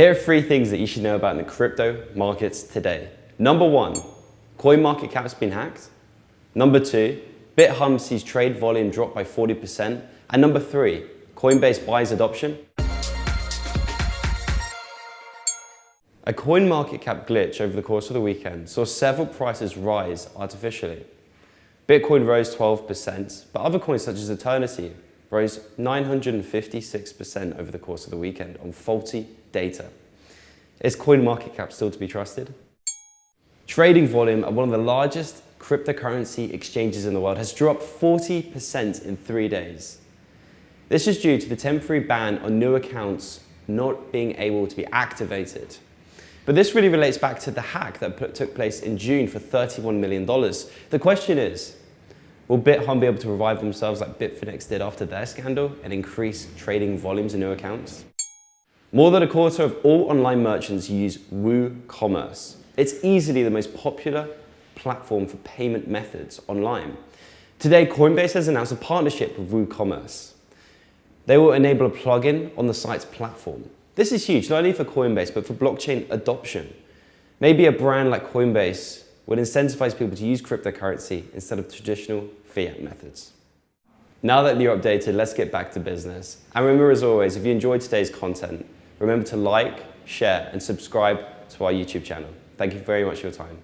Here are three things that you should know about in the crypto markets today. Number one, CoinMarketCap's been hacked. Number two, Bithumb sees trade volume drop by 40%. And number three, Coinbase buys adoption. A CoinMarketCap glitch over the course of the weekend saw several prices rise artificially. Bitcoin rose 12%, but other coins such as Eternity rose 956% over the course of the weekend on faulty data. Is CoinMarketCap still to be trusted? Trading volume at one of the largest cryptocurrency exchanges in the world has dropped 40% in three days. This is due to the temporary ban on new accounts not being able to be activated. But this really relates back to the hack that took place in June for $31 million. The question is, will Bithumb be able to revive themselves like Bitfinex did after their scandal and increase trading volumes in new accounts? More than a quarter of all online merchants use WooCommerce. It's easily the most popular platform for payment methods online. Today, Coinbase has announced a partnership with WooCommerce. They will enable a plugin on the site's platform. This is huge, not only for Coinbase, but for blockchain adoption. Maybe a brand like Coinbase would incentivize people to use cryptocurrency instead of traditional fiat methods. Now that you're updated, let's get back to business. And remember, as always, if you enjoyed today's content, remember to like, share, and subscribe to our YouTube channel. Thank you very much for your time.